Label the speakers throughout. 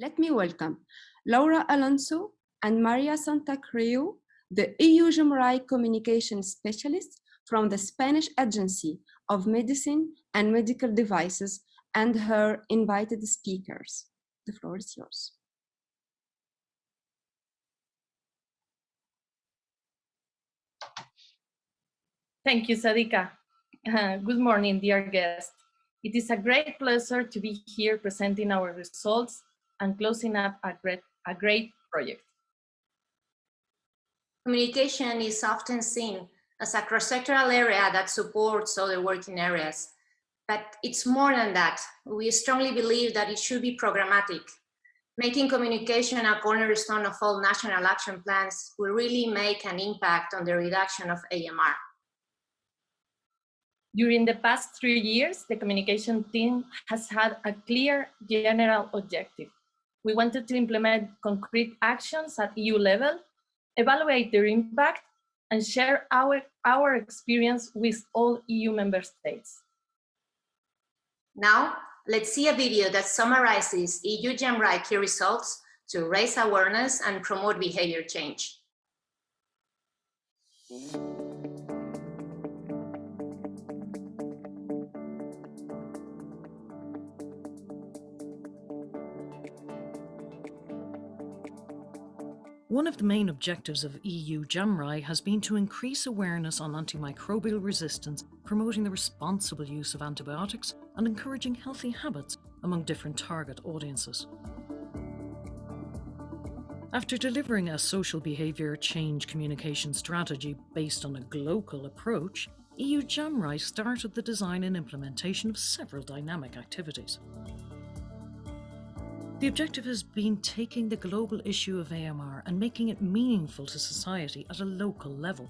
Speaker 1: Let me welcome Laura Alonso and Maria Santacreu, the EU JAMRAI communication specialist from the Spanish Agency of Medicine and Medical Devices and her invited speakers. The floor is yours.
Speaker 2: Thank you, Sadika. Uh, good morning, dear guests. It is a great pleasure to be here presenting our results and closing up a great, a great project.
Speaker 3: Communication is often seen as a cross-sectoral area that supports other working areas. But it's more than that. We strongly believe that it should be programmatic. Making communication a cornerstone of all national action plans will really make an impact on the reduction of AMR.
Speaker 2: During the past three years, the communication team has had a clear general objective. We wanted to implement concrete actions at EU level, evaluate their impact, and share our, our experience with all EU member states.
Speaker 3: Now, let's see a video that summarizes EU JAMRAI key results to raise awareness and promote behavior change.
Speaker 4: One of the main objectives of EU JAMRAI has been to increase awareness on antimicrobial resistance, promoting the responsible use of antibiotics and encouraging healthy habits among different target audiences. After delivering a social behaviour change communication strategy based on a global approach, EU JAMRAI started the design and implementation of several dynamic activities. The objective has been taking the global issue of AMR and making it meaningful to society at a local level.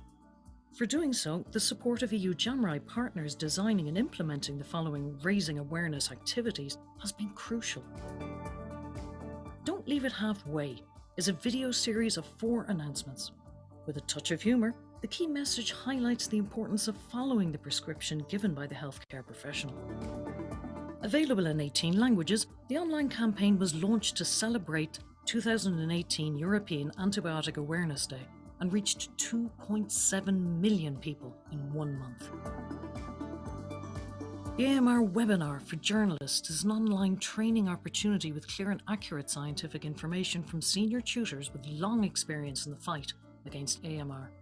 Speaker 4: For doing so, the support of EU JAMRAI partners designing and implementing the following raising awareness activities has been crucial. Don't Leave It Halfway is a video series of four announcements. With a touch of humour, the key message highlights the importance of following the prescription given by the healthcare professional. Available in 18 languages, the online campaign was launched to celebrate 2018 European Antibiotic Awareness Day and reached 2.7 million people in one month. The AMR webinar for journalists is an online training opportunity with clear and accurate scientific information from senior tutors with long experience in the fight against AMR.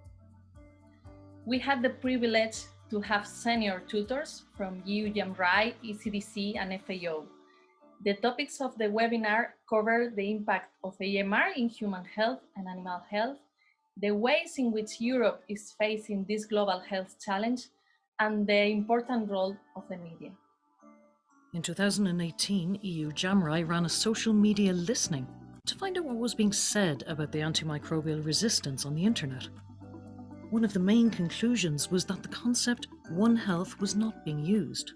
Speaker 2: We had the privilege to have senior tutors from EU JAMRAI, ECDC, and FAO. The topics of the webinar cover the impact of AMR in human health and animal health, the ways in which Europe is facing this global health challenge, and the important role of the media.
Speaker 4: In 2018, EU JAMRAI ran a social media listening to find out what was being said about the antimicrobial resistance on the internet. One of the main conclusions was that the concept One Health was not being used.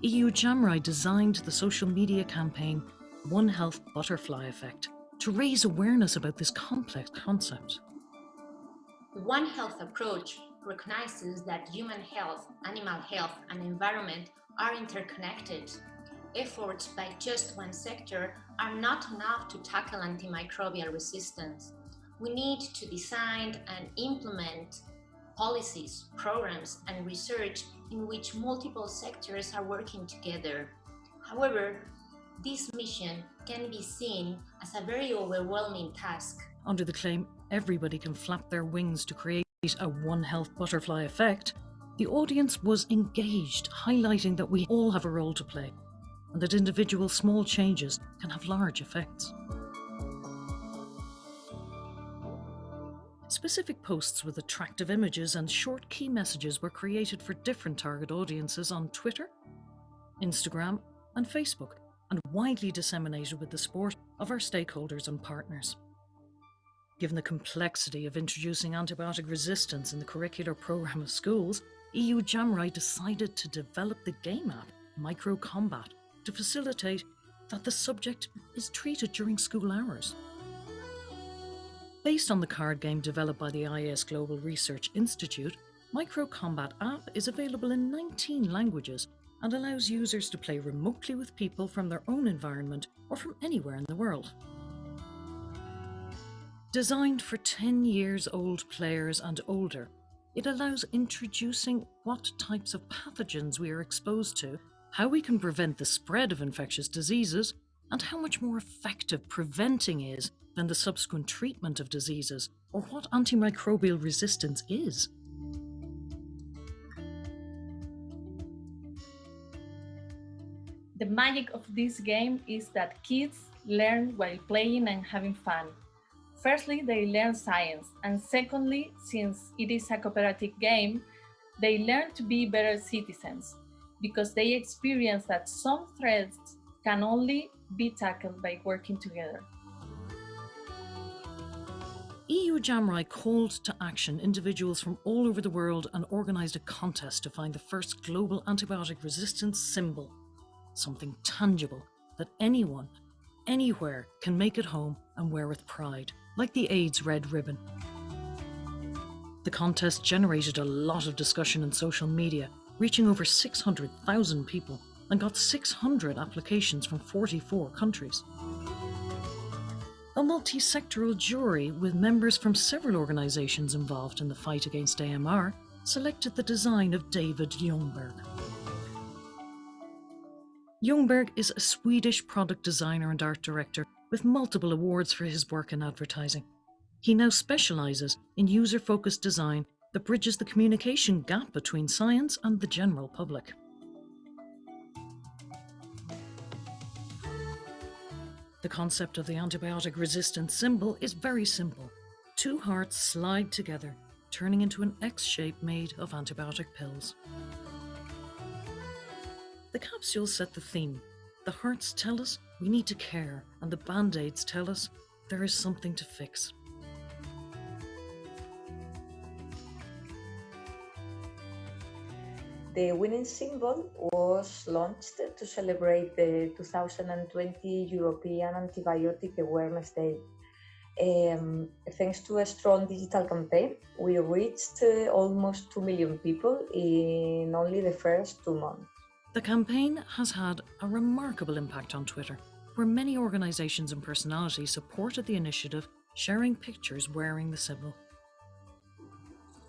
Speaker 4: EU JAMRAI designed the social media campaign One Health Butterfly Effect to raise awareness about this complex concept.
Speaker 3: The One Health approach recognizes that human health, animal health and environment are interconnected. Efforts by just one sector are not enough to tackle antimicrobial resistance we need to design and implement policies, programs, and research in which multiple sectors are working together. However, this mission can be seen as a very overwhelming task.
Speaker 4: Under the claim, everybody can flap their wings to create a One Health butterfly effect, the audience was engaged, highlighting that we all have a role to play and that individual small changes can have large effects. Specific posts with attractive images and short key messages were created for different target audiences on Twitter, Instagram, and Facebook, and widely disseminated with the support of our stakeholders and partners. Given the complexity of introducing antibiotic resistance in the curricular programme of schools, EU JAMRAI decided to develop the game app Microcombat to facilitate that the subject is treated during school hours. Based on the card game developed by the ISGlobal Research Institute, Microcombat app is available in 19 languages and allows users to play remotely with people from their own environment or from anywhere in the world. Designed for 10 years old players and older, it allows introducing what types of pathogens we are exposed to, how we can prevent the spread of infectious diseases, and how much more effective preventing is than the subsequent treatment of diseases, or what antimicrobial resistance is.
Speaker 2: The magic of this game is that kids learn while playing and having fun. Firstly, they learn science, and secondly, since it is a cooperative game, they learn to be better citizens because they experience that some threats can only be tackled by working together.
Speaker 4: EU JAMRAI called to action individuals from all over the world and organised a contest to find the first global antibiotic resistance symbol something tangible that anyone, anywhere can make at home and wear with pride, like the AIDS red ribbon. The contest generated a lot of discussion in social media, reaching over 600,000 people and got 600 applications from 44 countries. A multi-sectoral jury with members from several organisations involved in the fight against AMR selected the design of David Ljungberg. Ljungberg is a Swedish product designer and art director with multiple awards for his work in advertising. He now specialises in user focused design that bridges the communication gap between science and the general public. The concept of the antibiotic resistant symbol is very simple. Two hearts slide together, turning into an X shape made of antibiotic pills. The capsules set the theme. The hearts tell us we need to care, and the band aids tell us there is something to fix.
Speaker 5: The winning symbol was launched to celebrate the 2020 European Antibiotic Awareness Day. Um, thanks to a strong digital campaign, we reached uh, almost 2 million people in only the first two months.
Speaker 4: The campaign has had a remarkable impact on Twitter, where many organisations and personalities supported the initiative, sharing pictures wearing the symbol.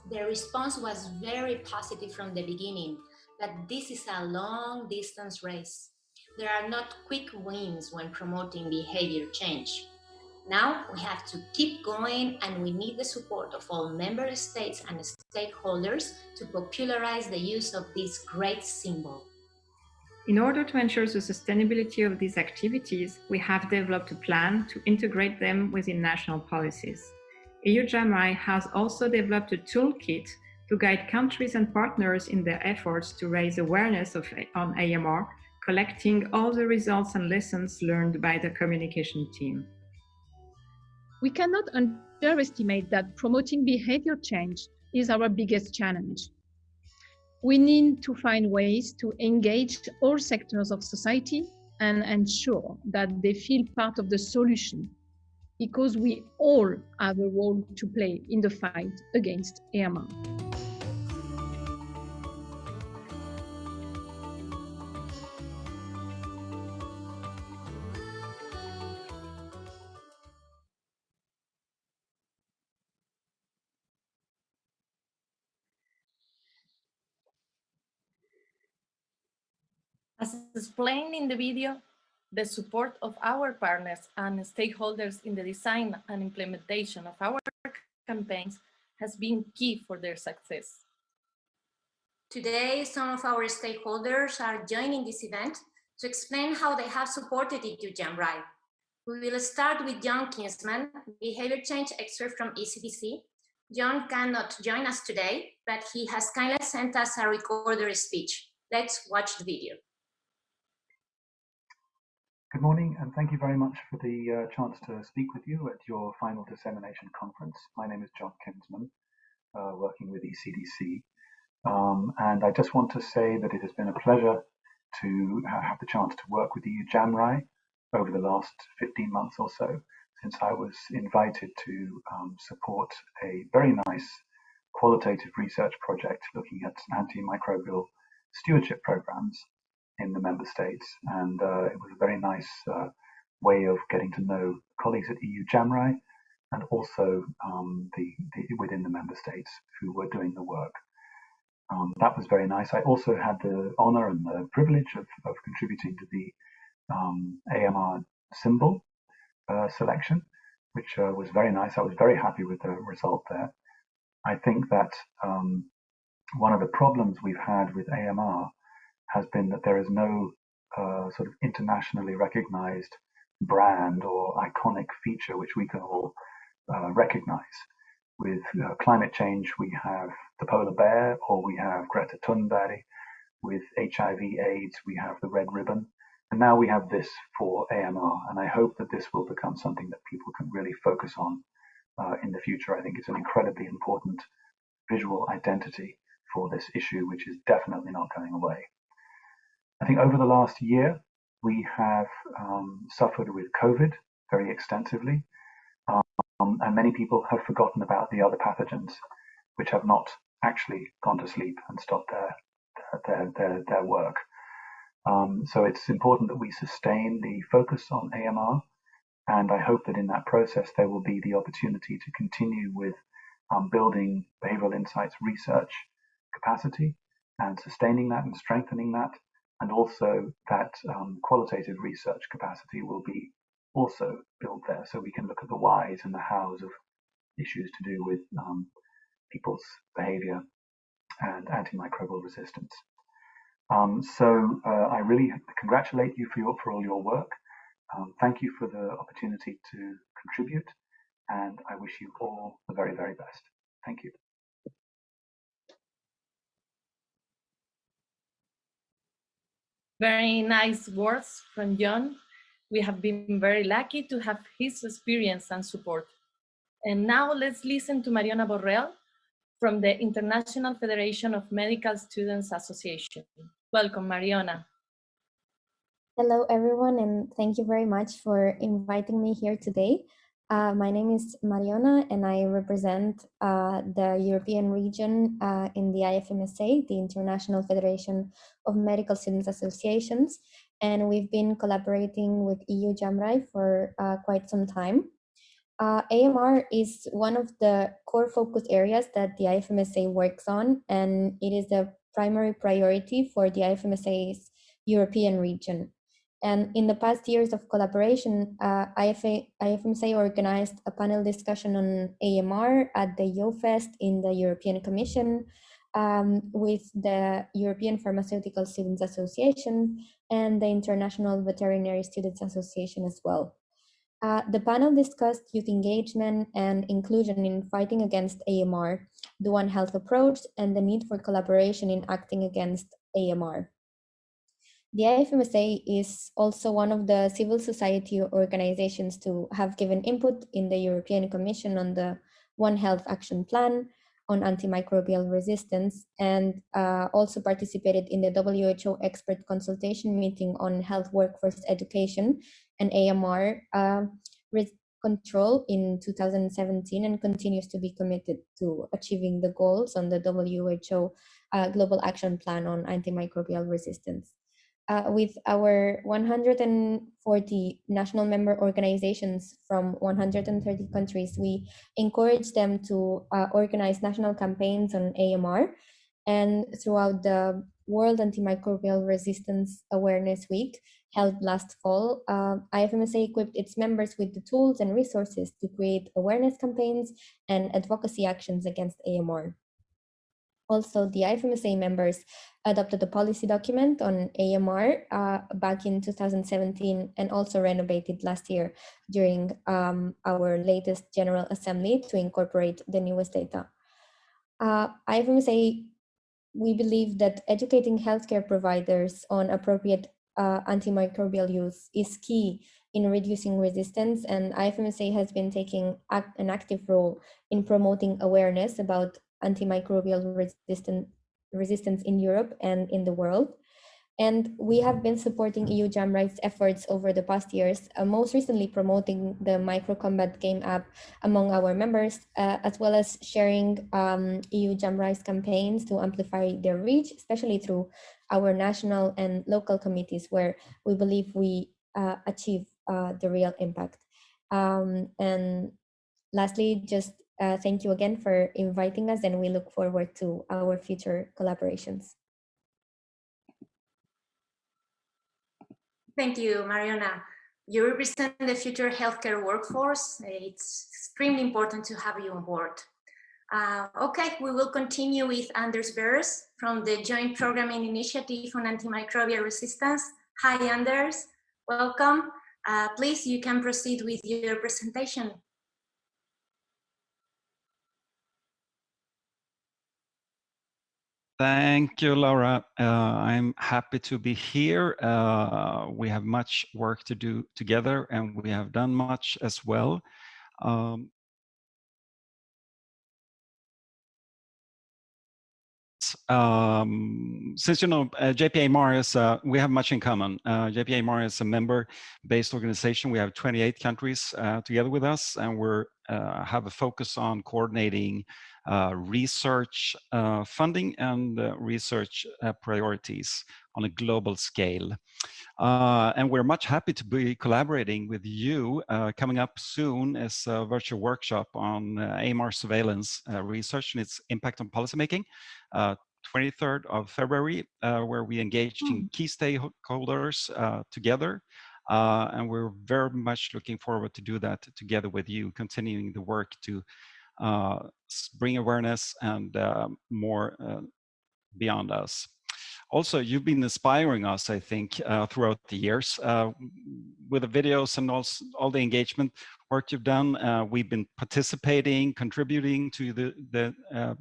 Speaker 3: The response was very positive from the beginning, but this is a long distance race. There are not quick wins when promoting behavior change. Now we have to keep going and we need the support of all member states and stakeholders to popularize the use of this great symbol.
Speaker 6: In order to ensure the sustainability of these activities, we have developed a plan to integrate them within national policies. EU JAMRAI has also developed a toolkit to guide countries and partners in their efforts to raise awareness of, on AMR, collecting all the results and lessons learned by the communication team.
Speaker 7: We cannot underestimate that promoting behavior change is our biggest challenge we need to find ways to engage all sectors of society and ensure that they feel part of the solution because we all have a role to play in the fight against AMR.
Speaker 2: As explained in the video, the support of our partners and stakeholders in the design and implementation of our campaigns has been key for their success.
Speaker 3: Today, some of our stakeholders are joining this event to explain how they have supported EU JAMRAI. We will start with John Kinsman, behavior change expert from ECDC. John cannot join us today, but he has kindly sent us a recorded speech. Let's watch the video.
Speaker 8: Good morning, and thank you very much for the uh, chance to speak with you at your final dissemination conference. My name is John Kinsman, uh, working with ECDC. Um, and I just want to say that it has been a pleasure to have the chance to work with EU JAMRAI over the last 15 months or so, since I was invited to um, support a very nice qualitative research project looking at antimicrobial stewardship programs in the member states, and uh, it was a very nice uh, way of getting to know colleagues at EU JAMRAI and also um, the, the, within the member states who were doing the work. Um, that was very nice. I also had the honor and the privilege of, of contributing to the um, AMR symbol uh, selection, which uh, was very nice. I was very happy with the result there. I think that um, one of the problems we've had with AMR has been that there is no uh, sort of internationally recognized brand or iconic feature which we can all uh, recognize. With uh, climate change, we have the polar bear or we have Greta Thunberg. With HIV AIDS, we have the red ribbon. And now we have this for AMR. And I hope that this will become something that people can really focus on uh, in the future. I think it's an incredibly important visual identity for this issue, which is definitely not going away. I think over the last year, we have um, suffered with COVID very extensively, um, and many people have forgotten about the other pathogens, which have not actually gone to sleep and stopped their their their, their work. Um, so it's important that we sustain the focus on AMR, and I hope that in that process there will be the opportunity to continue with um, building behavioral insights research capacity and sustaining that and strengthening that and also that um, qualitative research capacity will be also built there so we can look at the whys and the hows of issues to do with um, people's behavior and antimicrobial resistance. Um, so uh, I really congratulate you for, your, for all your work. Um, thank you for the opportunity to contribute and I wish you all the very, very best. Thank you.
Speaker 2: Very nice words from John. We have been very lucky to have his experience and support. And now let's listen to Mariana Borrell from the International Federation of Medical Students Association. Welcome, Mariana.
Speaker 9: Hello, everyone, and thank you very much for inviting me here today. Uh, my name is Mariona and I represent uh, the European region uh, in the IFMSA, the International Federation of Medical Students Associations. And we've been collaborating with EU JAMRAI for uh, quite some time. Uh, AMR is one of the core focus areas that the IFMSA works on, and it is the primary priority for the IFMSA's European region. And in the past years of collaboration, uh, IFA, IFMSA organized a panel discussion on AMR at the YoFest in the European Commission um, with the European Pharmaceutical Students Association and the International Veterinary Students Association as well. Uh, the panel discussed youth engagement and inclusion in fighting against AMR, the One Health approach, and the need for collaboration in acting against AMR. The IFMSA is also one of the civil society organizations to have given input in the European Commission on the One Health Action Plan on antimicrobial resistance and uh, also participated in the WHO expert consultation meeting on health workforce education and AMR uh, control in 2017 and continues to be committed to achieving the goals on the WHO uh, Global Action Plan on antimicrobial resistance uh, with our 140 national member organizations from 130 countries, we encourage them to uh, organize national campaigns on AMR. And throughout the World Antimicrobial Resistance Awareness Week, held last fall, uh, IFMSA equipped its members with the tools and resources to create awareness campaigns and advocacy actions against AMR. Also, the IFMSA members adopted a policy document on AMR uh, back in 2017 and also renovated last year during um, our latest General Assembly to incorporate the newest data. Uh, IFMSA, we believe that educating healthcare providers on appropriate uh, antimicrobial use is key in reducing resistance and IFMSA has been taking an active role in promoting awareness about antimicrobial resistant, resistance in Europe and in the world. And we have been supporting EU JAMRAI efforts over the past years, uh, most recently promoting the Microcombat game app among our members, uh, as well as sharing um, EU JAMRAI campaigns to amplify their reach, especially through our national and local committees where we believe we uh, achieve uh, the real impact. Um, and lastly, just uh, thank you again for inviting us and we look forward to our future collaborations.
Speaker 3: Thank you, Mariana. You represent the future healthcare workforce. It's extremely important to have you on board. Uh, okay, we will continue with Anders Beres from the Joint Programming Initiative on Antimicrobial Resistance. Hi, Anders. Welcome. Uh, please, you can proceed with your presentation.
Speaker 10: Thank you, Laura. Uh, I'm happy to be here. Uh, we have much work to do together and we have done much as well. Um, um, since you know uh, JPIAMR uh, we have much in common. Uh, JPIAMR is a member-based organization. We have 28 countries uh, together with us, and we uh, have a focus on coordinating uh, research uh, funding and uh, research priorities on a global scale. and we're much happy to be collaborating with you. coming up soon is a virtual workshop on AMR surveillance research and its impact on policymaking. 23rd of February, uh, where we engaged in hmm. key stakeholders uh, together. Uh, and we're very much looking forward to do that together with you, continuing the work to uh, bring awareness and uh, more uh, beyond us. Also, you've been inspiring us, I think, uh, throughout the years uh, with the videos and also all the engagement work you've done. Uh, we've been participating, contributing to the, the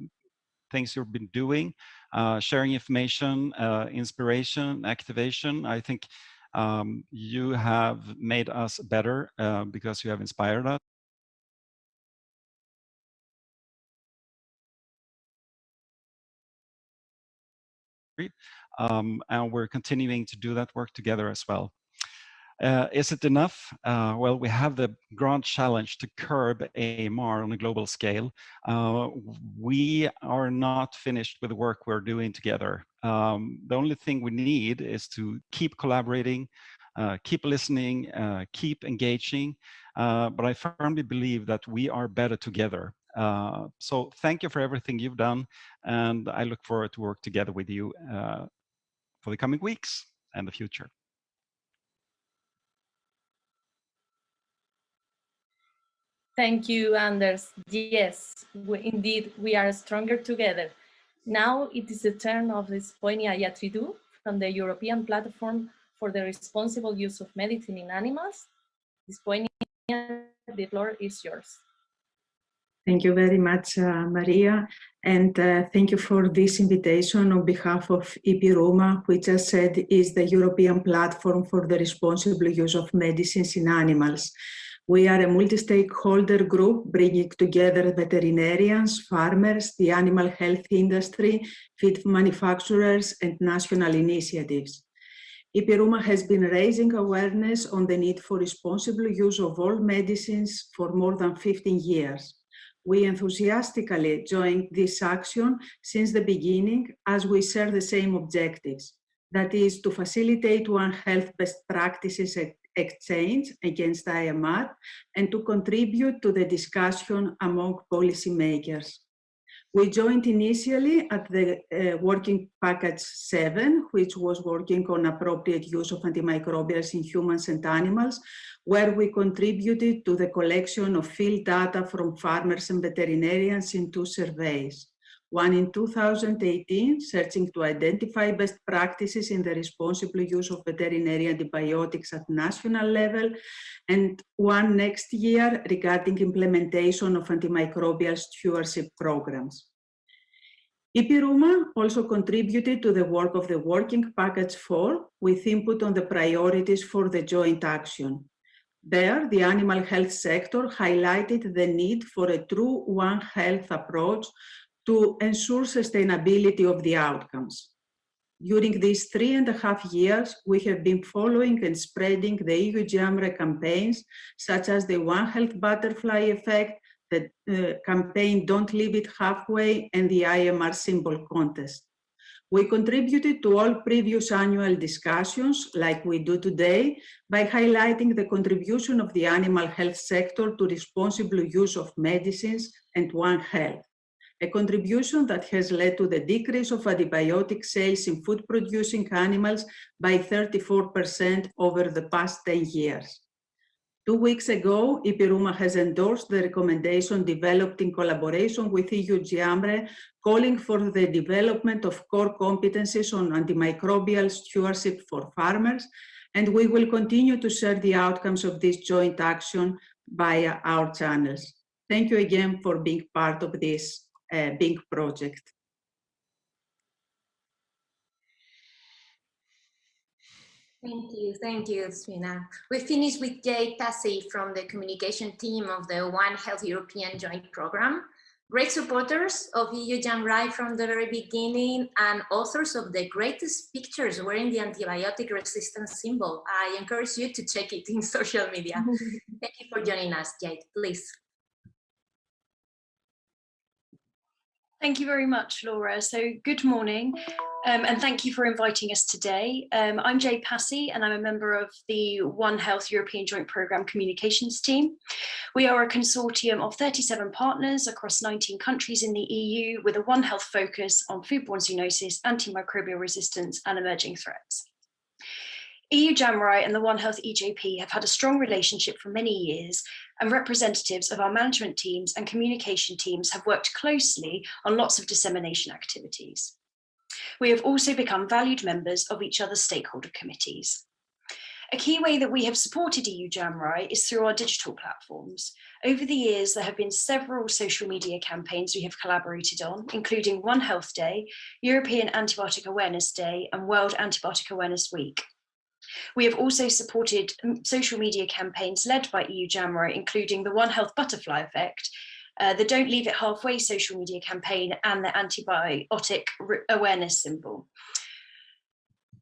Speaker 10: things you've been doing, sharing information, inspiration, activation. I think um, you have made us better because you have inspired us. um, and we're continuing to do that work together as well. Uh, is it enough? Uh, well, we have the grand challenge to curb AMR on a global scale. Uh, we are not finished with the work we're doing together. Um, the only thing we need is to keep collaborating, uh, keep listening, uh, keep engaging. Uh, but I firmly believe that we are better together. So thank you for everything you've done, and I look forward to work together with you for the coming weeks and the future.
Speaker 2: Thank you, Anders. Yes, we, indeed, we are stronger together. Now it is the turn of Despoina Iatridou from the European Platform for the Responsible Use of Medicine in Animals. Spoini, the floor is yours.
Speaker 11: Thank you very much, uh, Maria, and uh, thank you for this invitation on behalf of EPRUMA, which I said is the European platform for the responsible use of medicines in animals. We are a multi-stakeholder group bringing together veterinarians, farmers, the animal health industry, feed manufacturers, and national initiatives. EPRUMA has been raising awareness on the need for responsible use of all medicines for more than 15 years we enthusiastically joined this action since the beginning as we share the same objectives, that is to facilitate One Health best practices exchange against AMR and to contribute to the discussion among policymakers. We joined initially at the uh, working package 7, which was working on appropriate use of antimicrobials in humans and animals, where we contributed to the collection of field data from farmers and veterinarians in two surveys. One in 2018, searching to identify best practices in the responsible use of veterinary antibiotics at national level, and one next year regarding implementation of antimicrobial stewardship programs. EPRUMA also contributed to the work of the Working Package 4 with input on the priorities for the joint action. There, the animal health sector highlighted the need for a true One Health approach to ensure sustainability of the outcomes. During these three and a half years, we have been following and spreading the EU JAMRAI campaigns, such as the One Health Butterfly Effect, the uh, campaign Don't Leave It Halfway, and the AMR Symbol Contest. We contributed to all previous annual discussions, like we do today, by highlighting the contribution of the animal health sector to responsible use of medicines and One Health a contribution that has led to the decrease of antibiotic sales in food-producing animals by 34% over the past 10 years. Two weeks ago, EPRUMA has endorsed the recommendation developed in collaboration with EU JAMRAI, calling for the development of core competencies on antimicrobial stewardship for farmers, and we will continue to share the outcomes of this joint action via our channels. Thank you again for being part of this uh, big project.
Speaker 3: Thank you, thank you, Svina. We finished with Jade Passey from the communication team of the One Health European Joint Program. Great supporters of EU JAMRAI from the very beginning and authors of the greatest pictures wearing the antibiotic resistance symbol. I encourage you to check it in social media. Thank you for joining us, Jade, please.
Speaker 12: Thank you very much, Laura. So good morning, um, and thank you for inviting us today. Um, I'm Jade Passey, and I'm a member of the One Health European Joint Programme Communications team. We are a consortium of 37 partners across 19 countries in the EU with a One Health focus on foodborne zoonosis, antimicrobial resistance, and emerging threats. EU JAMRAI and the One Health EJP have had a strong relationship for many years and representatives of our management teams and communication teams have worked closely on lots of dissemination activities. We have also become valued members of each other's stakeholder committees. A key way that we have supported EU JAMRAI is through our digital platforms. Over the years, there have been several social media campaigns we have collaborated on, including One Health Day, European Antibiotic Awareness Day, and World Antibiotic Awareness Week. We have also supported social media campaigns led by EU JAMRAI, including the One Health Butterfly Effect, uh, the Don't Leave It Halfway social media campaign and the antibiotic awareness symbol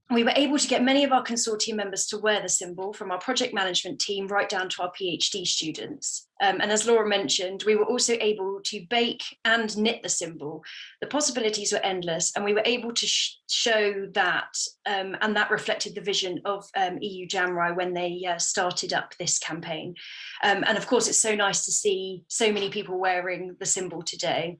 Speaker 12: we were able to get many of our consortium members to wear the symbol from our project management team right down to our PhD students. Um, and as Laura mentioned, we were also able to bake and knit the symbol. The possibilities were endless and we were able to sh show that um, and that reflected the vision of um, EU JAMRAI when they uh, started up this campaign. Um, and of course, it's so nice to see so many people wearing the symbol today.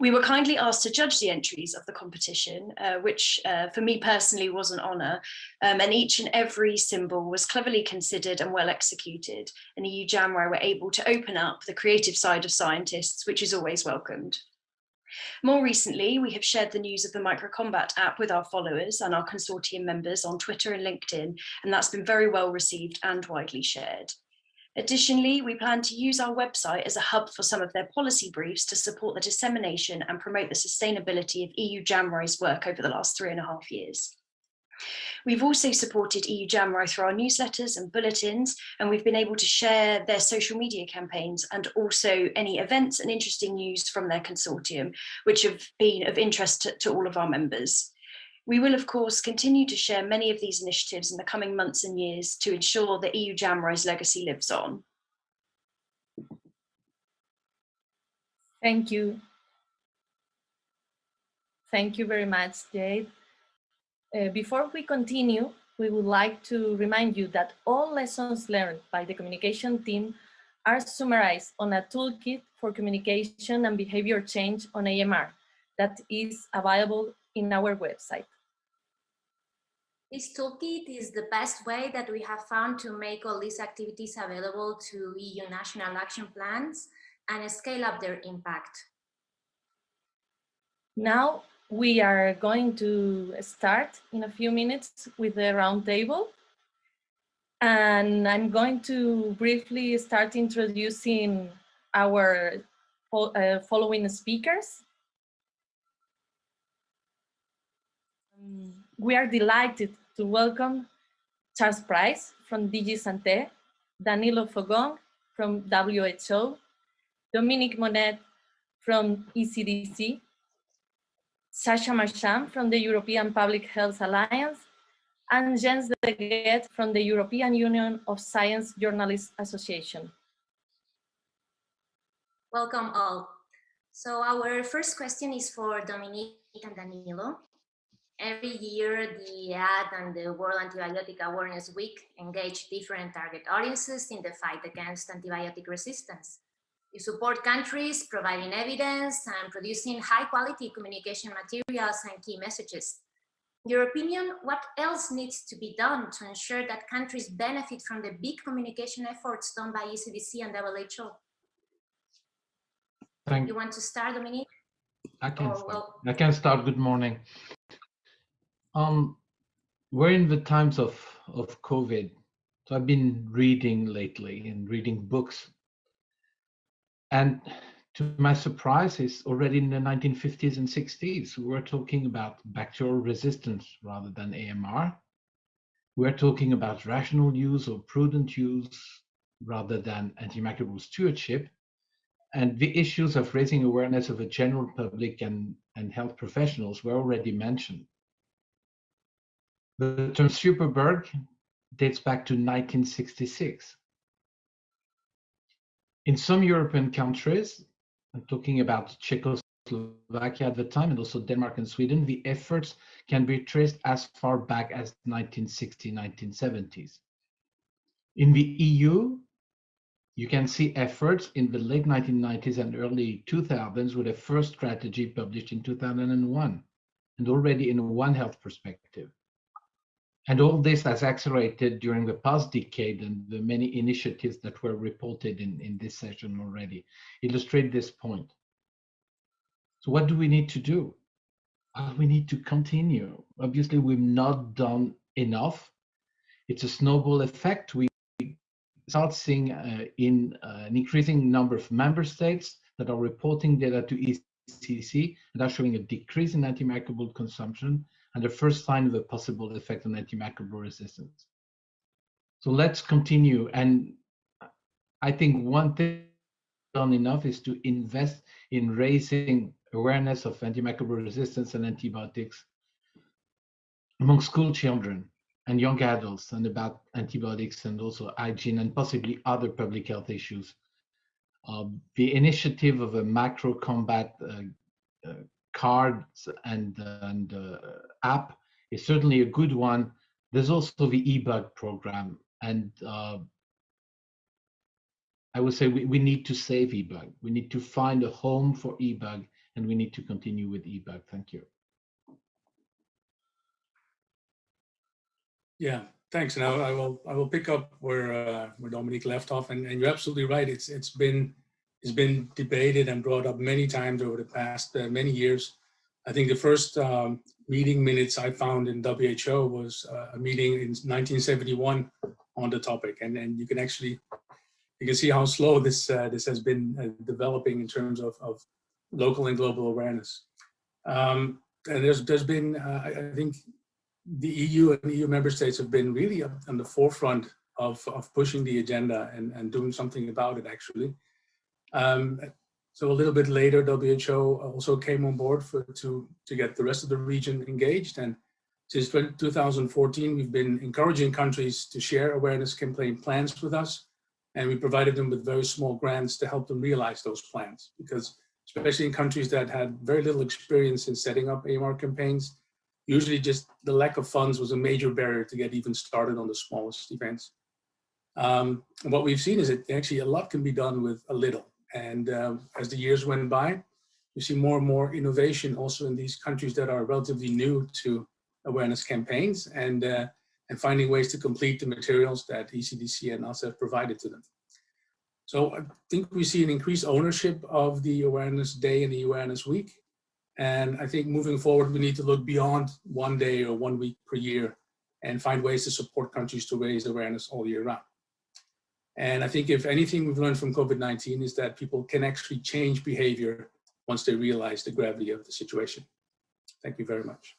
Speaker 12: We were kindly asked to judge the entries of the competition, uh, which uh, for me personally was an honour, um, and each and every symbol was cleverly considered and well executed, and EU JAMRAI were able to open up the creative side of scientists, which is always welcomed. More recently, we have shared the news of the Microcombat app with our followers and our consortium members on Twitter and LinkedIn, and that's been very well received and widely shared. Additionally, we plan to use our website as a hub for some of their policy briefs to support the dissemination and promote the sustainability of EU JAMRAI's work over the last three and a half years. We've also supported EU JAMRAI through our newsletters and bulletins, and we've been able to share their social media campaigns and also any events and interesting news from their consortium, which have been of interest to, to all of our members. We will, of course, continue to share many of these initiatives in the coming months and years to ensure that EU JAMRAI's legacy lives on.
Speaker 2: Thank you. Thank you very much, Jade. Uh, before we continue, we would like to remind you that all lessons learned by the communication team are summarized on a toolkit for communication and behavior change on AMR that is available in our website.
Speaker 3: This toolkit is the best way that we have found to make all these activities available to EU national action plans and scale up their impact.
Speaker 2: Now we are going to start in a few minutes with the roundtable. And I'm going to briefly start introducing our uh, following speakers. We are delighted to welcome Charles Price from DG Santé, Danilo Lo Fo Wong from WHO, Dominique Monnet from ECDC, Sascha Marschang from the European Public Health Alliance, and Jens Degett from the European Union of Science Journalists Association.
Speaker 3: Welcome all. So our first question is for Dominique and Danilo. Every year, the AD and the World Antibiotic Awareness Week engage different target audiences in the fight against antibiotic resistance. You support countries providing evidence and producing high quality communication materials and key messages. In your opinion, what else needs to be done to ensure that countries benefit from the big communication efforts done by ECDC and WHO?
Speaker 13: Thank
Speaker 3: you you want to start, Dominique?
Speaker 13: I can, start.
Speaker 3: well,
Speaker 13: I can start. Good morning. Um, we're in the times of, of COVID. So I've been reading lately and reading books. And to my surprise, it's already in the 1950s and 60s. We were talking about bacterial resistance rather than AMR. We're talking about rational use or prudent use rather than antimicrobial stewardship. And the issues of raising awareness of the general public and, and health professionals were already mentioned. The term superbug dates back to 1966. In some European countries, I'm talking about Czechoslovakia at the time and also Denmark and Sweden, the efforts can be traced as far back as 1960, 1970s. In the EU, you can see efforts in the late 1990s and early 2000s with a first strategy published in 2001 and already in One Health perspective. And all this has accelerated during the past decade and the many initiatives that were reported in, in this session already illustrate this point. So what do we need to do? Well, we need to continue. Obviously, we've not done enough. It's a snowball effect. We start seeing uh, in uh, an increasing number of member states that are reporting data to ECDC and are showing a decrease in antimicrobial consumption and the first sign of a possible effect on antimicrobial resistance. So let's continue. And I think one thing done enough is to invest in raising awareness of antimicrobial resistance and antibiotics among school children and young adults and about antibiotics and also hygiene and possibly other public health issues. Uh, the initiative of a Microcombat uh, uh, cards and, and uh, app is certainly a good one. There's also the eBug program. And uh, I would say we, we need to save eBug. We need to find a home for eBug and we need to continue with eBug. Thank you.
Speaker 14: Yeah, thanks. And I, I will I will pick up where uh, where Dominique left off. And, and you're absolutely right. It's it's been it's been debated and brought up many times over the past uh, many years. I think the first um, meeting minutes I found in WHO was uh, a meeting in 1971 on the topic, and and you can actually you can see how slow this uh, this has been uh, developing in terms of, of local and global awareness. Um, and there's there's been uh, I think the EU and EU member states have been really on the forefront of, of pushing the agenda and, and doing something about it actually. Um, so a little bit later, WHO also came on board for, to, to get the rest of the region engaged. And since 2014, we've been encouraging countries to share awareness campaign plans with us. And we provided them with very small grants to help them realize those plans. Because especially in countries that had very little experience in setting up AMR campaigns, usually just the lack of funds was a major barrier to get even started on the smallest events. Um, what we've seen is that actually a lot can be done with a little. And uh, as the years went by, we see more and more innovation also in these countries that are relatively new to awareness campaigns and, uh, and finding ways to complete the materials that ECDC and us have provided to them. So I think we see an increased ownership of the Awareness Day and the Awareness Week. And I think moving forward, we need to look beyond one day or one week per year and find ways to support countries to raise awareness all year round. And I think if anything we've learned from COVID-19 is that people can actually change behavior once they realize the gravity of the situation. Thank you very much.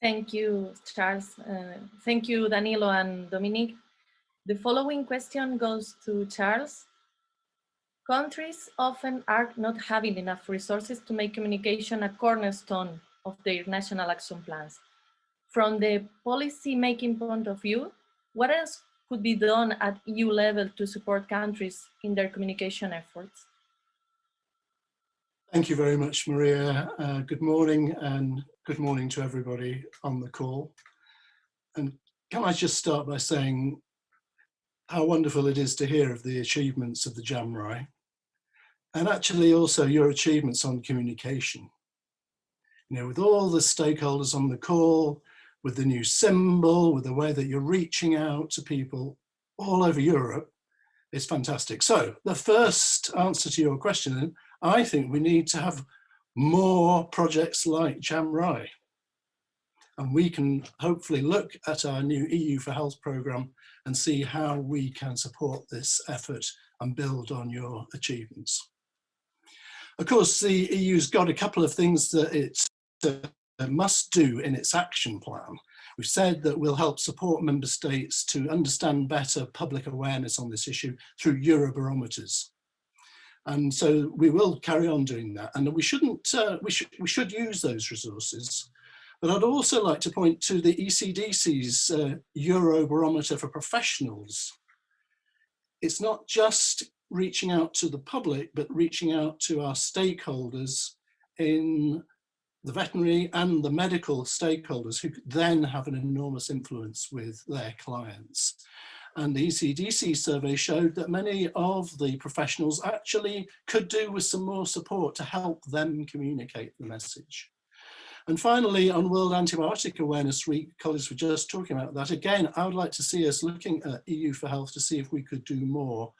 Speaker 2: Thank you, Charles. Uh, thank you, Danilo and Dominique. The following question goes to Charles. Countries often are not having enough resources to make communication a cornerstone of their national action plans. From the policy making point of view, what else could be done at EU level to support countries in their communication efforts?
Speaker 15: Thank you very much, Maria. Uh, good morning and good morning to everybody on the call. And can I just start by saying how wonderful it is to hear of the achievements of the JAMRAI and actually also your achievements on communication. You know, with all the stakeholders on the call, with the new symbol, with the way that you're reaching out to people all over Europe, it's fantastic. So the first answer to your question, I think we need to have more projects like JAMRAI. And we can hopefully look at our new EU for Health programme and see how we can support this effort and build on your achievements. Of course, the EU's got a couple of things that it's uh, must do in its action plan. We've said that we'll help support member states to understand better public awareness on this issue through Eurobarometers. And so we will carry on doing that. And we shouldn't, uh, we, should, we should use those resources. But I'd also like to point to the ECDC's uh, Eurobarometer for professionals. It's not just reaching out to the public, but reaching out to our stakeholders in the veterinary and the medical stakeholders who then have an enormous influence with their clients. And the ECDC survey showed that many of the professionals actually could do with some more support to help them communicate the message. And finally, on World Antibiotic Awareness Week, colleagues were just talking about that. Again, I would like to see us looking at EU for Health to see if we could do more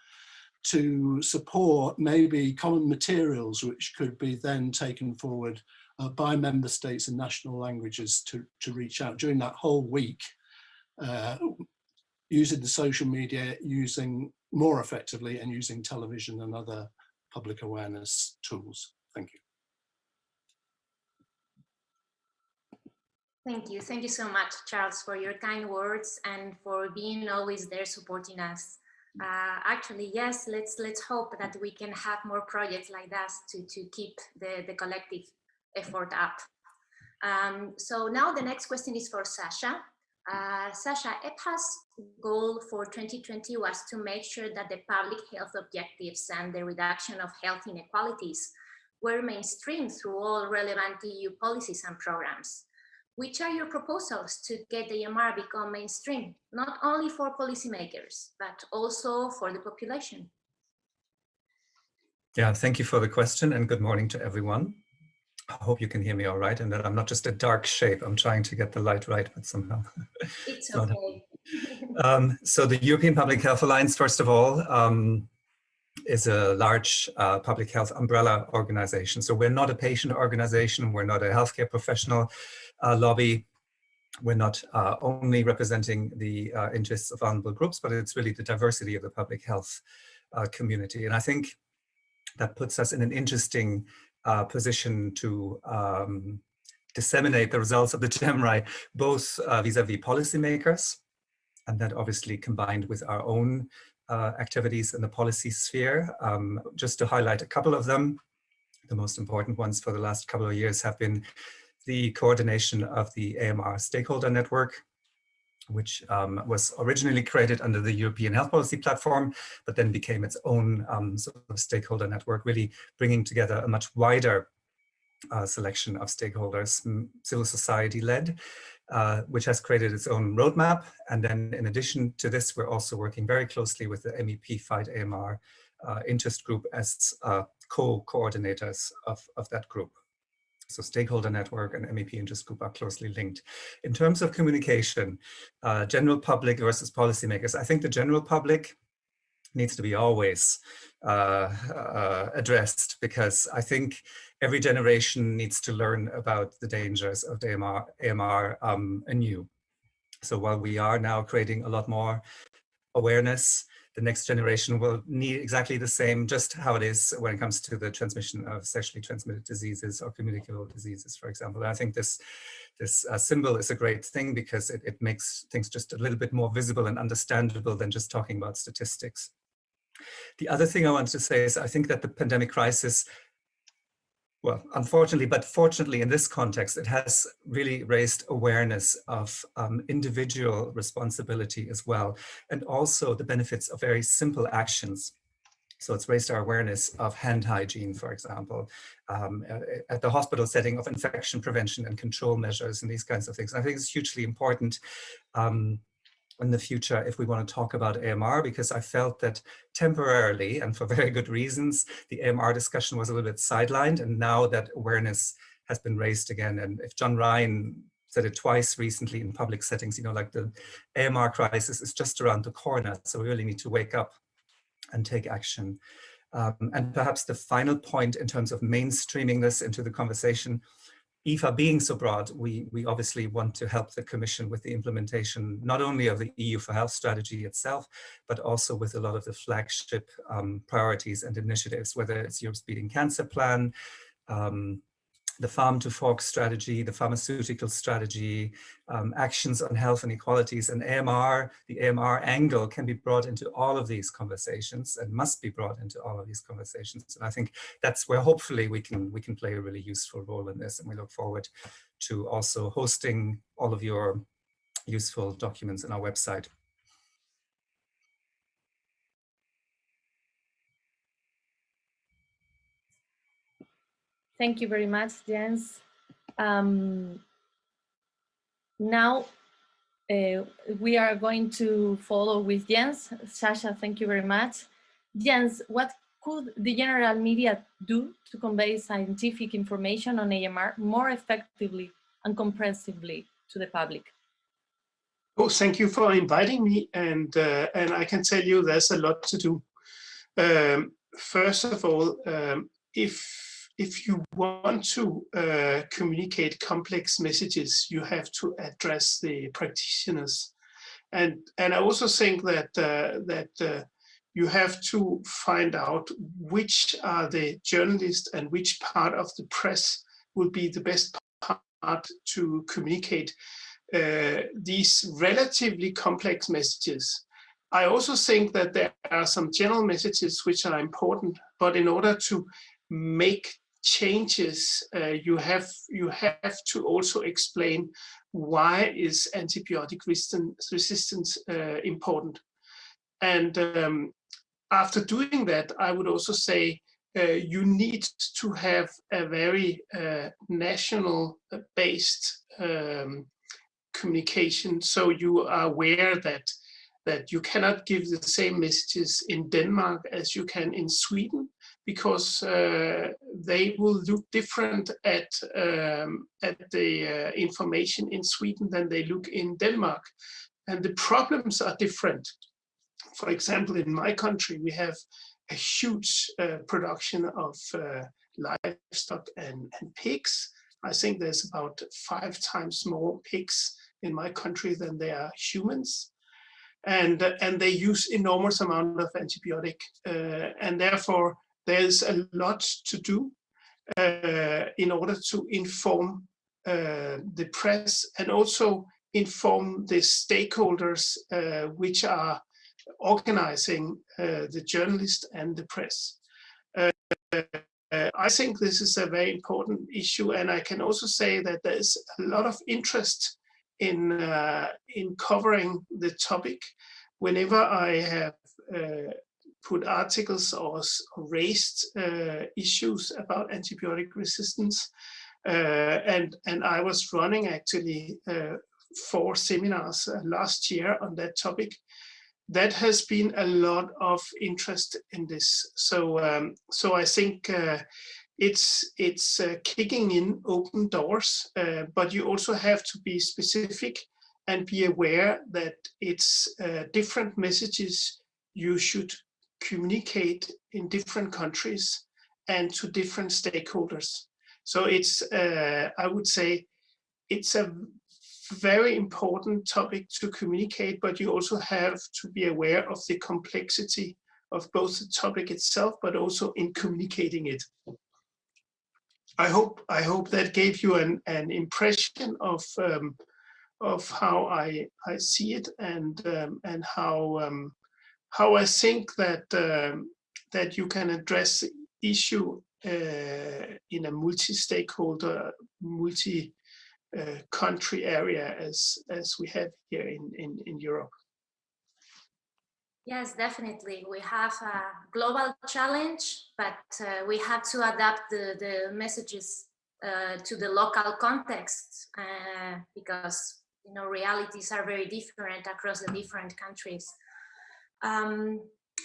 Speaker 15: to support maybe common materials which could be then taken forward uh, by member states and national languages to, to reach out during that whole week, uh, using the social media, using more effectively and using television and other public awareness tools. Thank you.
Speaker 3: Thank you. Thank you so much, Charles, for your kind words and for being always there supporting us uh, actually, yes, let's let's hope that we can have more projects like that to, to keep the, the collective effort up. Um, so now the next question is for Sascha. Uh, Sascha, EPHA's goal for 2020 was to make sure that the public health objectives and the reduction of health inequalities were mainstreamed through all relevant EU policies and programs. Which are your proposals to get the AMR become mainstream, not only for policymakers, but also for the population?
Speaker 16: Yeah, thank you for the question and good morning to everyone. I hope you can hear me all right and that I'm not just a dark shape. I'm trying to get the light right, but somehow.
Speaker 3: It's okay.
Speaker 16: um, so the European Public Health Alliance, first of all, um, is a large uh, public health umbrella organization. So we're not a patient organization, we're not a healthcare professional uh, lobby. We're not uh, only representing the uh, interests of vulnerable groups, but it's really the diversity of the public health uh, community. And I think that puts us in an interesting uh, position to um, disseminate the results of the JAMRAI, both vis-a-vis -vis policymakers, and that obviously combined with our own uh, activities in the policy sphere. Um, just to highlight a couple of them, the most important ones for the last couple of years have been the coordination of the AMR stakeholder network, which um, was originally created under the European Health Policy Platform, but then became its own um, sort of stakeholder network, really bringing together a much wider uh, selection of stakeholders, civil society led, uh, which has created its own roadmap. And then in addition to this, we're also working very closely with the MEP Fight AMR uh, interest group as uh, co-coordinators of, of that group. So stakeholder network and MEP interest group are closely linked. In terms of communication, uh, general public versus policymakers, I think the general public needs to be always uh, uh, addressed because I think every generation needs to learn about the dangers of the AMR, AMR um, anew. So while we are now creating a lot more awareness, the next generation will need exactly the same, just how it is when it comes to the transmission of sexually transmitted diseases or communicable diseases, for example. And I think this this uh, symbol is a great thing because it, it makes things just a little bit more visible and understandable than just talking about statistics. The other thing I want to say is I think that the pandemic crisis well, unfortunately, but fortunately in this context, it has really raised awareness of um, individual responsibility as well, and also the benefits of very simple actions. So it's raised our awareness of hand hygiene, for example, um, at the hospital setting of infection prevention and control measures and these kinds of things. I think it's hugely important um, in the future if we want to talk about AMR, because I felt that temporarily and for very good reasons, the AMR discussion was a little bit sidelined and now that awareness has been raised again. And if John Ryan said it twice recently in public settings, you know, like the AMR crisis is just around the corner. So we really need to wake up and take action. Um, and perhaps the final point in terms of mainstreaming this into the conversation EPHA being so broad, we, we obviously want to help the Commission with the implementation, not only of the EU for Health strategy itself, but also with a lot of the flagship um, priorities and initiatives, whether it's Europe's Beating Cancer Plan, um, the farm to fork strategy, the pharmaceutical strategy, um, actions on health and equalities and AMR, the AMR angle can be brought into all of these conversations and must be brought into all of these conversations. And I think that's where hopefully we can, we can play a really useful role in this. And we look forward to also hosting all of your useful documents in our website.
Speaker 2: Thank you very much, Jens. Um, now uh, we are going to follow with Jens. Sascha, thank you very much. Jens, what could the general media do to convey scientific information on AMR more effectively and comprehensively to the public?
Speaker 17: Oh, thank you for inviting me. And, uh, and I can tell you there's a lot to do. Um, first of all, um, if if you want to uh, communicate complex messages, you have to address the practitioners. And, and I also think that, uh, that uh, you have to find out which are the journalists and which part of the press will be the best part to communicate uh, these relatively complex messages. I also think that there are some general messages which are important, but in order to make changes, uh, you have you have to also explain why is antibiotic resistance, resistance uh, important. And um, after doing that, I would also say uh, you need to have a very uh, national based um, communication so you are aware that that you cannot give the same messages in Denmark as you can in Sweden because uh, they will look different at um, at the uh, information in Sweden than they look in Denmark, and the problems are different. For example, in my country, we have a huge uh, production of uh, livestock and, and pigs. I think there's about five times more pigs in my country than there are humans and and they use enormous amount of antibiotic uh, and therefore there's a lot to do uh, in order to inform uh, the press and also inform the stakeholders uh, which are organizing uh, the journalists and the press. Uh, I think this is a very important issue and I can also say that there's a lot of interest in, uh, in covering the topic. Whenever I have put articles or raised uh, issues about antibiotic resistance. Uh, and, and I was running actually uh, four seminars uh, last year on that topic. That has been a lot of interest in this. So, um, so I think uh, it's it's uh, kicking in open doors, but you also have to be specific and be aware that it's different messages you should communicate in different countries and to different stakeholders. So it's, uh, I would say, it's a very important topic to communicate, but you also have to be aware of the complexity of both the topic itself, but also in communicating it. I hope I hope that gave you an, an impression of um, of how I I see it and um, and how um, how I think that um, that you can address the issue uh, in a multi-stakeholder, multi uh, country area as as we have here in, in, in Europe.
Speaker 3: Yes, definitely. We have a global challenge, but uh, we have to adapt the, the messages uh, to the local context uh, because you know realities are very different across the different countries. Um,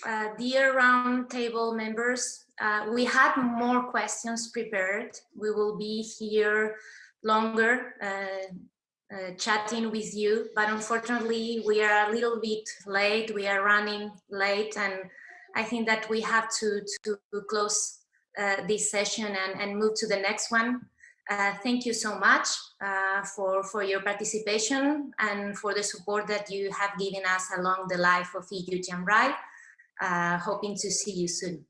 Speaker 3: uh, dear roundtable members, uh, we had more questions prepared. We will be here longer uh, uh, chatting with you, but unfortunately we are a little bit late. We are running late and I think that we have to, to close uh, this session and, and move to the next one. Uh, thank you so much uh, for, for your participation and for the support that you have given us along the life of EU JAMRAI. Uh, hoping to see you soon.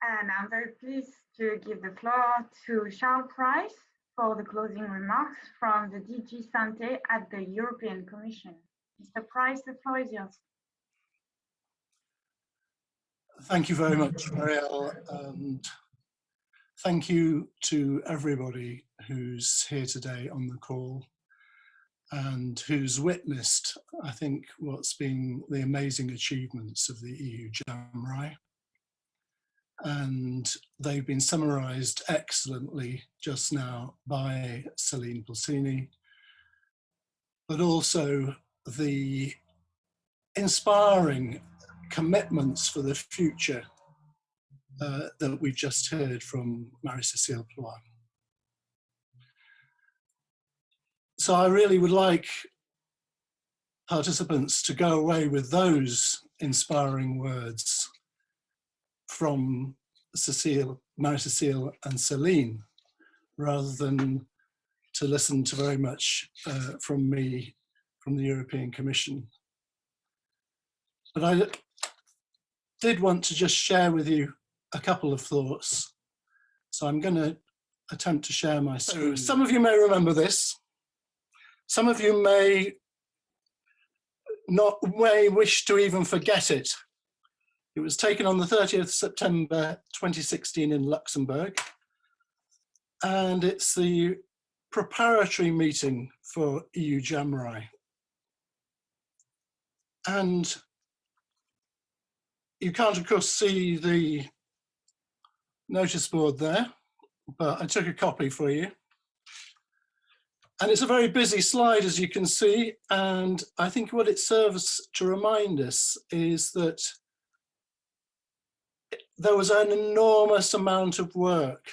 Speaker 18: And I'm very pleased to give the floor to Charles Price for the closing remarks from the DG Sante at the European Commission. Mr. Price, the floor is yours.
Speaker 15: Thank you very much, Marielle, and thank you to everybody who's here today on the call and who's witnessed, I think, what's been the amazing achievements of the EU JAMRAI. And they've been summarized excellently just now by Celine Pulcini, but also the inspiring commitments for the future uh, that we've just heard from Marie-Cécile Ploy. So I really would like participants to go away with those inspiring words from Cecile, Marie-Cecile and Celine, rather than to listen to very much uh, from me, from the European Commission. But I did want to just share with you a couple of thoughts. So I'm going to attempt to share my screen. Oh. Some of you may remember this. Some of you may not may wish to even forget it. It was taken on the 30th September 2016 in Luxembourg. And it's the preparatory meeting for EU JAMRAI. And you can't, of course, see the notice board there, but I took a copy for you. And it's a very busy slide, as you can see. And I think what it serves to remind us is that there was an enormous amount of work.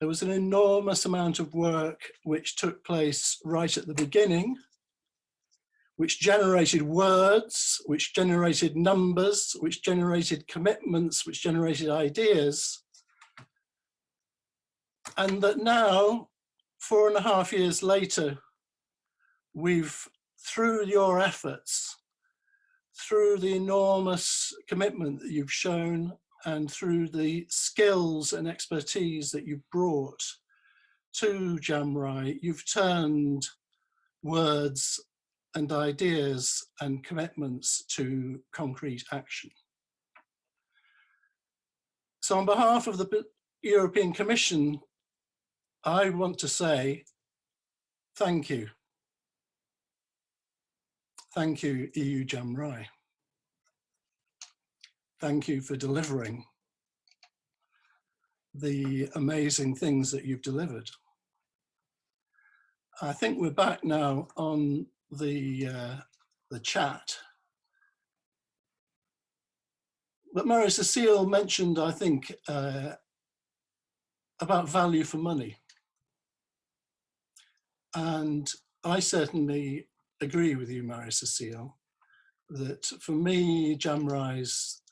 Speaker 15: There was an enormous amount of work which took place right at the beginning, which generated words, which generated numbers, which generated commitments, which generated ideas. And that now, four and a half years later, we've, through your efforts, through the enormous commitment that you've shown and through the skills and expertise that you've brought to JAMRAI, you've turned words and ideas and commitments to concrete action. So on behalf of the European Commission, I want to say thank you. Thank you, EU JAMRAI. Thank you for delivering the amazing things that you've delivered. I think we're back now on the, uh, the chat. But Marie-Cécile mentioned, I think, uh, about value for money. And I certainly agree with you, Marie-Cécile, that for me, JAMRAI's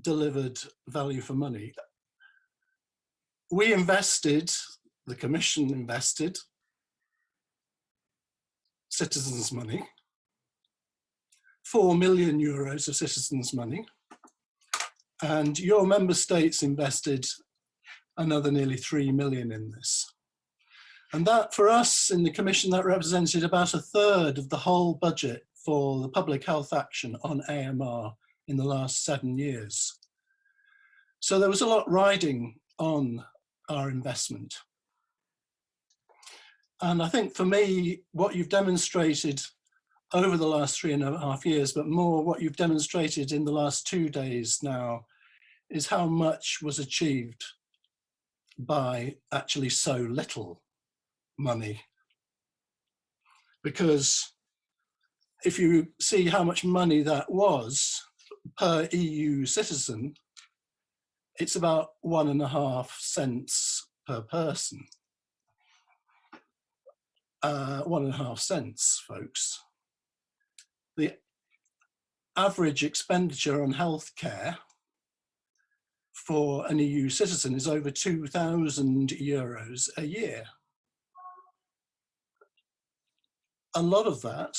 Speaker 15: delivered value for money. We invested, the Commission invested, citizens' money, 4 million euros of citizens' money, and your member states invested another nearly 3 million in this. And that for us in the Commission, that represented about a third of the whole budget for the public health action on AMR in the last seven years. So there was a lot riding on our investment. And I think for me, what you've demonstrated over the last three and a half years, but more what you've demonstrated in the last two days now, is how much was achieved by actually so little money. Because if you see how much money that was per EU citizen, it's about one and a half cents per person. Uh, one and a half cents, folks. The average expenditure on healthcare for an EU citizen is over 2,000 euros a year. A lot of that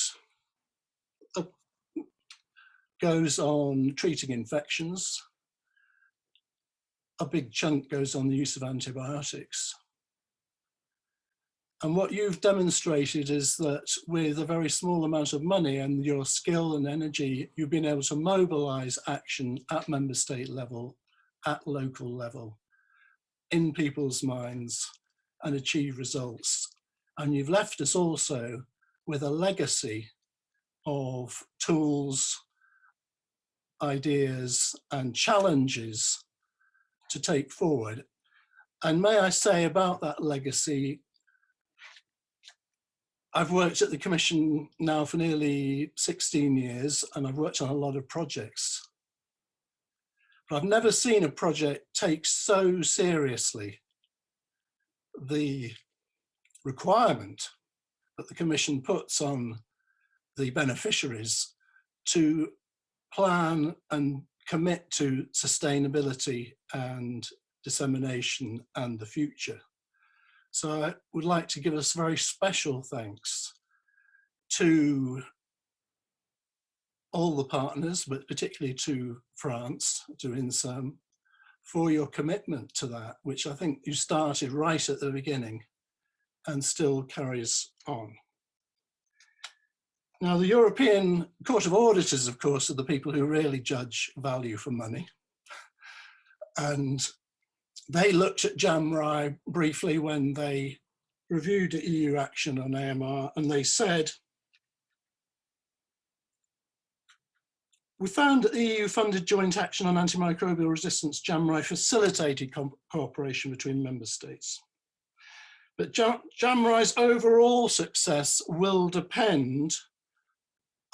Speaker 15: uh, goes on treating infections. A big chunk goes on the use of antibiotics. And what you've demonstrated is that with a very small amount of money and your skill and energy, you've been able to mobilize action at member state level at local level in people's minds and achieve results. And you've left us also with a legacy of tools, ideas and challenges to take forward. And may I say about that legacy, I've worked at the Commission now for nearly 16 years and I've worked on a lot of projects. But I've never seen a project take so seriously the requirement that the Commission puts on the beneficiaries to plan and commit to sustainability and dissemination and the future. So I would like to give us very special thanks to all the partners, but particularly to France, to INSERM, for your commitment to that, which I think you started right at the beginning and still carries on. Now, the European Court of Auditors, of course, are the people who really judge value for money. And they looked at JAMRAI briefly when they reviewed EU action on AMR and they said We found that the EU-funded joint action on antimicrobial resistance, JAMRAI, facilitated cooperation between member states. But JAMRAI's overall success will depend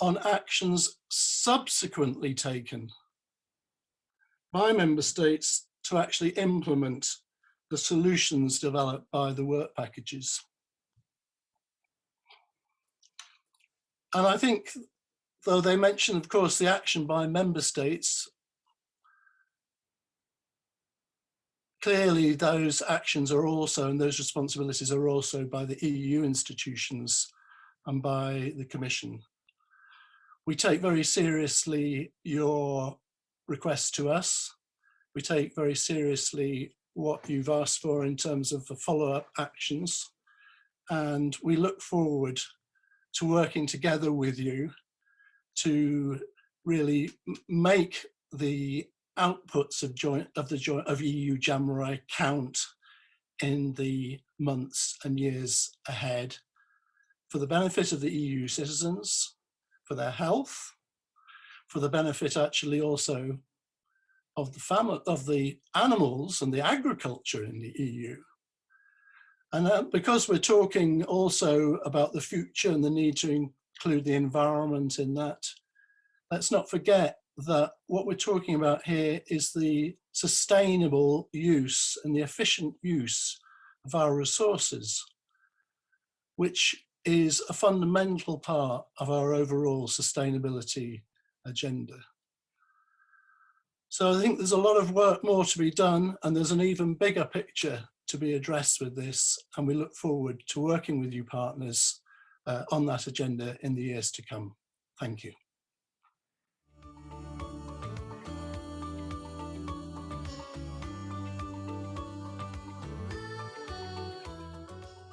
Speaker 15: on actions subsequently taken by member states to actually implement the solutions developed by the work packages. And I think though they mention, of course, the action by member states, clearly those actions are also, and those responsibilities are also by the EU institutions and by the Commission. We take very seriously your request to us. We take very seriously what you've asked for in terms of the follow-up actions. And we look forward to working together with you to really make the outputs of joint of the joint of EU JAMRAI count in the months and years ahead for the benefit of the EU citizens, for their health, for the benefit actually also of the family of the animals and the agriculture in the EU. And uh, because we're talking also about the future and the need to include the environment in that. Let's not forget that what we're talking about here is the sustainable use and the efficient use of our resources, which is a fundamental part of our overall sustainability agenda. So I think there's a lot of work more to be done and there's an even bigger picture to be addressed with this and we look forward to working with you partners uh, on that agenda in the years to come. Thank you.